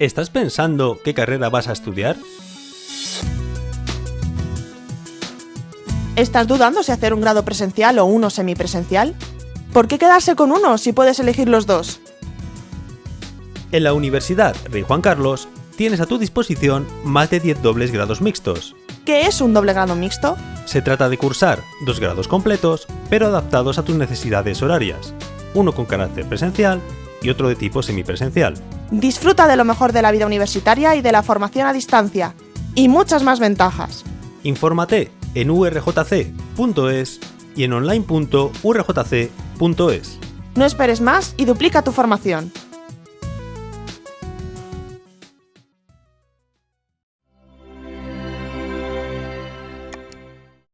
¿Estás pensando qué carrera vas a estudiar? ¿Estás dudando si hacer un grado presencial o uno semipresencial? ¿Por qué quedarse con uno si puedes elegir los dos? En la Universidad Rey Juan Carlos tienes a tu disposición más de 10 dobles grados mixtos. ¿Qué es un doble grado mixto? Se trata de cursar dos grados completos, pero adaptados a tus necesidades horarias, uno con carácter presencial y otro de tipo semipresencial. Disfruta de lo mejor de la vida universitaria y de la formación a distancia, y muchas más ventajas. Infórmate en urjc.es y en online.urjc.es. No esperes más y duplica tu formación.